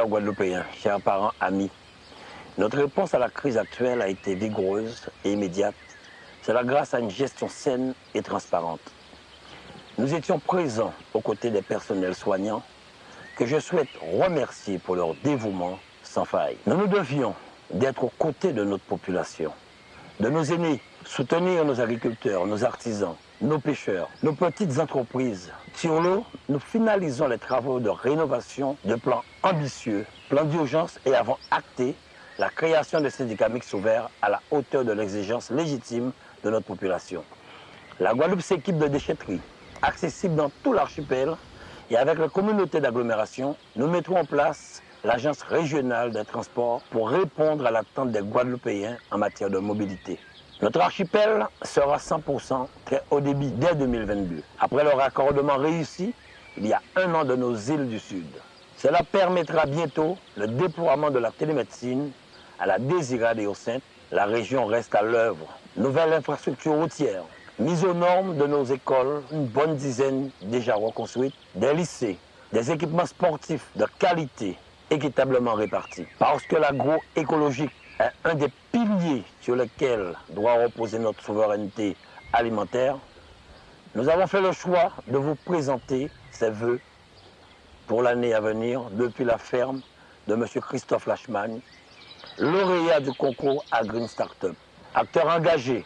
Chers Guadeloupéens, chers parents, amis, notre réponse à la crise actuelle a été vigoureuse et immédiate. Cela grâce à une gestion saine et transparente. Nous étions présents aux côtés des personnels soignants que je souhaite remercier pour leur dévouement sans faille. Nous nous devions d'être aux côtés de notre population, de nos aînés, soutenir nos agriculteurs, nos artisans, nos pêcheurs, nos petites entreprises. Sur l'eau, nous finalisons les travaux de rénovation de plans ambitieux, plans d'urgence et avons acté la création de syndicats mixtes ouverts à la hauteur de l'exigence légitime de notre population. La Guadeloupe s'équipe de déchetteries, accessibles dans tout l'archipel, et avec la communauté d'agglomération, nous mettrons en place l'Agence régionale des transports pour répondre à l'attente des Guadeloupéens en matière de mobilité. Notre archipel sera 100% très haut débit dès 2022. Après le raccordement réussi, il y a un an de nos îles du Sud. Cela permettra bientôt le déploiement de la télémédecine à la Désirade et au Sainte. La région reste à l'œuvre. Nouvelle infrastructure routière, mise aux normes de nos écoles, une bonne dizaine déjà reconstruites, des lycées, des équipements sportifs de qualité équitablement répartis. Parce que l'agroécologique un des piliers sur lesquels doit reposer notre souveraineté alimentaire, nous avons fait le choix de vous présenter ces vœux pour l'année à venir depuis la ferme de M. Christophe Lachman, lauréat du concours à Green Startup. Acteur engagé,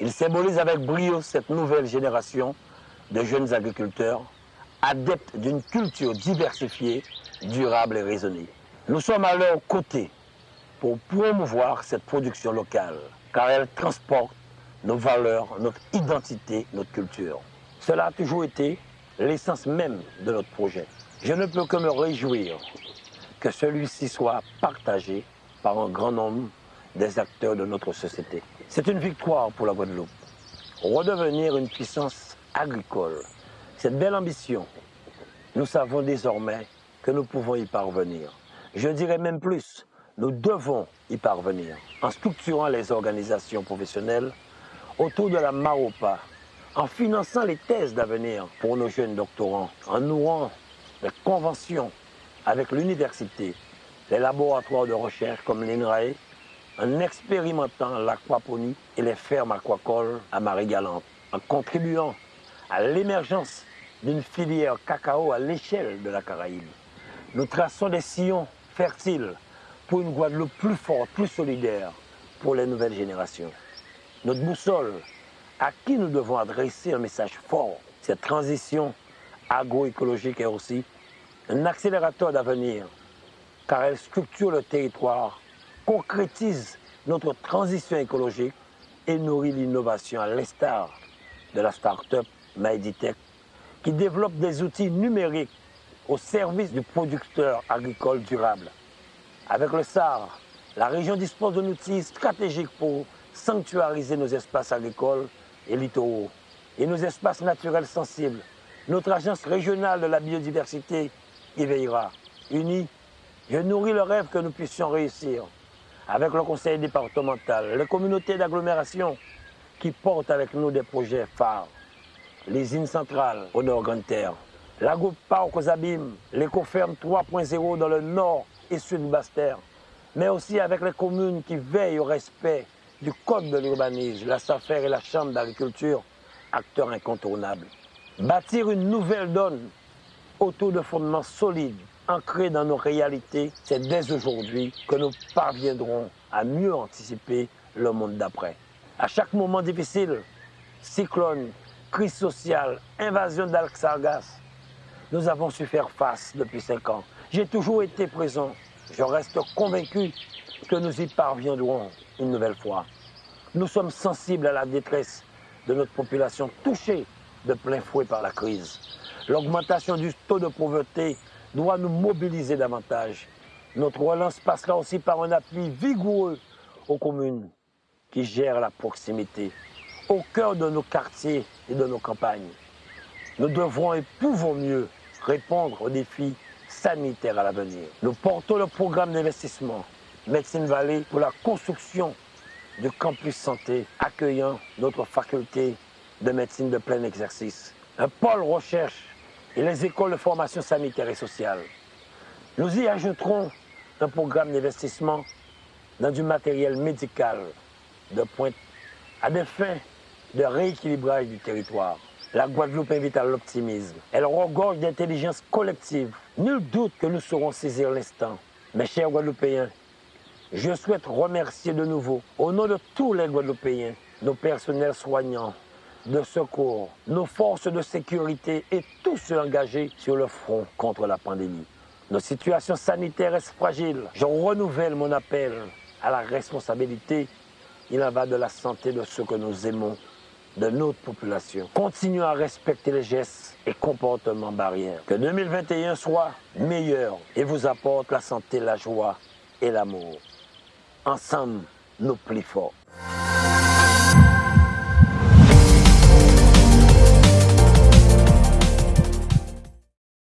il symbolise avec brio cette nouvelle génération de jeunes agriculteurs adeptes d'une culture diversifiée, durable et raisonnée. Nous sommes à leur côté pour promouvoir cette production locale, car elle transporte nos valeurs, notre identité, notre culture. Cela a toujours été l'essence même de notre projet. Je ne peux que me réjouir que celui-ci soit partagé par un grand nombre des acteurs de notre société. C'est une victoire pour la Guadeloupe. Redevenir une puissance agricole, cette belle ambition, nous savons désormais que nous pouvons y parvenir. Je dirais même plus, nous devons y parvenir en structurant les organisations professionnelles autour de la MAOPA, en finançant les thèses d'avenir pour nos jeunes doctorants, en nouant les conventions avec l'université, les laboratoires de recherche comme l'INRAE, en expérimentant l'aquaponie et les fermes aquacoles à Marie-Galante, en contribuant à l'émergence d'une filière cacao à l'échelle de la Caraïbe. Nous traçons des sillons fertiles pour une Guadeloupe plus forte, plus solidaire pour les nouvelles générations. Notre boussole, à qui nous devons adresser un message fort, cette transition agroécologique est aussi un accélérateur d'avenir, car elle structure le territoire, concrétise notre transition écologique et nourrit l'innovation à l'instar de la start-up Maeditech qui développe des outils numériques au service du producteur agricole durable. Avec le SAR, la région dispose d'un outil stratégique pour sanctuariser nos espaces agricoles et littoraux et nos espaces naturels sensibles. Notre agence régionale de la biodiversité y veillera. Unis, je nourris le rêve que nous puissions réussir avec le conseil départemental, les communautés d'agglomération qui portent avec nous des projets phares les îles centrales au nord Grande Terre, l'agro parc aux abîmes, l'écoferme 3.0 dans le nord et sud Basse-Terre, mais aussi avec les communes qui veillent au respect du code de l'urbanisme, la SAFER et la Chambre d'agriculture, acteurs incontournables. Bâtir une nouvelle donne autour de fondements solides, ancrés dans nos réalités, c'est dès aujourd'hui que nous parviendrons à mieux anticiper le monde d'après. À chaque moment difficile, cyclone, crise sociale, invasion d'Alxargas, nous avons su faire face depuis cinq ans. J'ai toujours été présent. Je reste convaincu que nous y parviendrons une nouvelle fois. Nous sommes sensibles à la détresse de notre population touchée de plein fouet par la crise. L'augmentation du taux de pauvreté doit nous mobiliser davantage. Notre relance passera aussi par un appui vigoureux aux communes qui gèrent la proximité au cœur de nos quartiers et de nos campagnes. Nous devrons et pouvons mieux répondre aux défis sanitaires à l'avenir. Nous portons le programme d'investissement Médecine Vallée pour la construction du campus santé accueillant notre faculté de médecine de plein exercice, un pôle recherche et les écoles de formation sanitaire et sociale. Nous y ajouterons un programme d'investissement dans du matériel médical de pointe à des fins de rééquilibrage du territoire. La Guadeloupe invite à l'optimisme. Elle regorge d'intelligence collective. Nul doute que nous saurons saisir l'instant. Mes chers Guadeloupéens, je souhaite remercier de nouveau, au nom de tous les Guadeloupéens, nos personnels soignants, de secours, nos forces de sécurité et tous ceux engagés sur le front contre la pandémie. Nos situations sanitaires est fragile. Je renouvelle mon appel à la responsabilité. Il en va de la santé de ceux que nous aimons, de notre population. Continuons à respecter les gestes et comportements barrières. Que 2021 soit meilleur et vous apporte la santé, la joie et l'amour. Ensemble, nous plus forts.